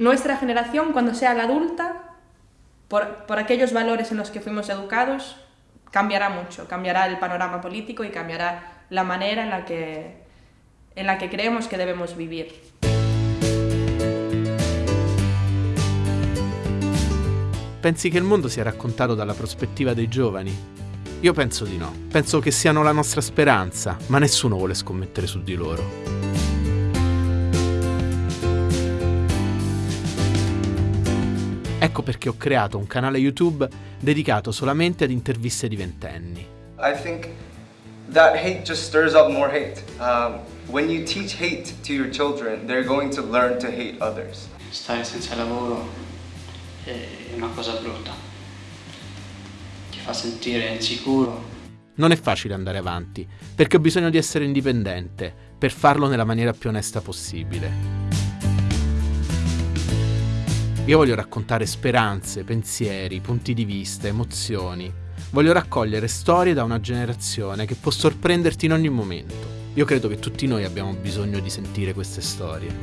nuestra generación, cuando sea adulta, por, por aquellos valores en los que fuimos educados, cambiará mucho, cambiará el panorama político y cambiará la manera en la que, en la que creemos che debemos vivir. Pensi che il mondo sia raccontato dalla prospettiva dei giovani? Io penso di no. Penso che siano la nostra speranza, ma nessuno vuole scommettere su di loro. Ecco perché ho creato un canale YouTube dedicato solamente ad interviste di ventenni. I think that hate just stirs up more hate. Um, when you teach hate to your children, they're going to learn to hate others. Stare senza lavoro è una cosa brutta, ti fa sentire insicuro. Non è facile andare avanti, perché ho bisogno di essere indipendente, per farlo nella maniera più onesta possibile. Io voglio raccontare speranze, pensieri, punti di vista, emozioni. Voglio raccogliere storie da una generazione che può sorprenderti in ogni momento. Io credo che tutti noi abbiamo bisogno di sentire queste storie.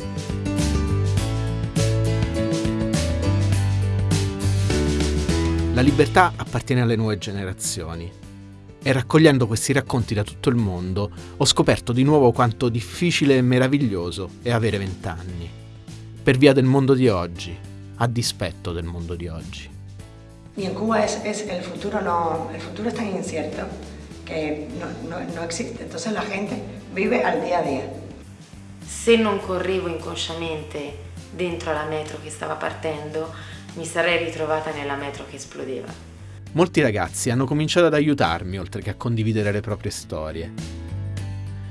La libertà appartiene alle nuove generazioni e raccogliendo questi racconti da tutto il mondo ho scoperto di nuovo quanto difficile e meraviglioso è avere vent'anni. Per via del mondo di oggi, a dispetto del mondo di oggi. Y en Cuba es, es el, futuro no, el futuro es tan incierto que no, no, no existe, entonces la gente vive al día a día. Se non correvo inconsciamente dentro la metro che stava partendo, mi sarei ritrovata nella metro che esplodeva. Molti ragazzi hanno cominciato ad aiutarmi oltre che a condividere le proprie storie.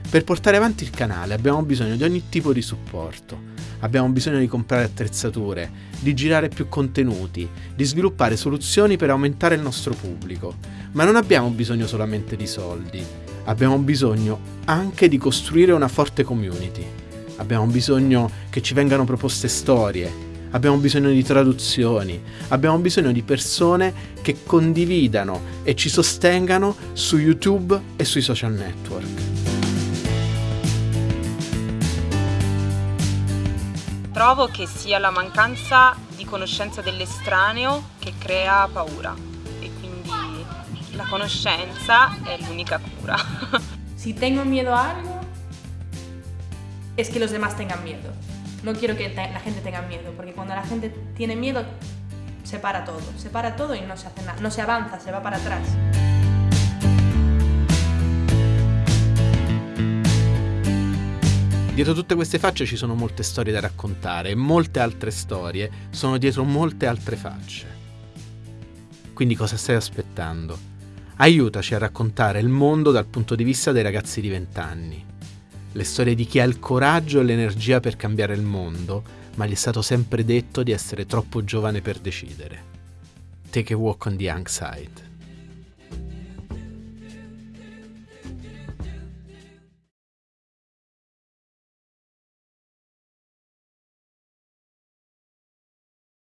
Per portare avanti il canale abbiamo bisogno di ogni tipo di supporto, abbiamo bisogno di comprare attrezzature, di girare più contenuti, di sviluppare soluzioni per aumentare il nostro pubblico. Ma non abbiamo bisogno solamente di soldi, abbiamo bisogno anche di costruire una forte community. Abbiamo bisogno che ci vengano proposte storie, abbiamo bisogno di traduzioni, abbiamo bisogno di persone che condividano e ci sostengano su YouTube e sui social network. Trovo che sia la mancanza di conoscenza dell'estraneo che crea paura e quindi la conoscenza è l'unica cura. si tengo miedo a algo, es que los demás tengan miedo. No quiero que la gente tenga miedo, porque cuando la gente tiene miedo, se para todo. Se para todo y no se no se avanza, se va para atrás. Dietro tutte queste facce ci sono molte storie da raccontare e molte altre storie sono dietro molte altre facce. Quindi cosa stai aspettando? Aiutaci a raccontare il mondo dal punto di vista dei ragazzi di vent'anni. Le storie di chi ha il coraggio e l'energia per cambiare il mondo, ma gli è stato sempre detto di essere troppo giovane per decidere. Take a walk on the young side.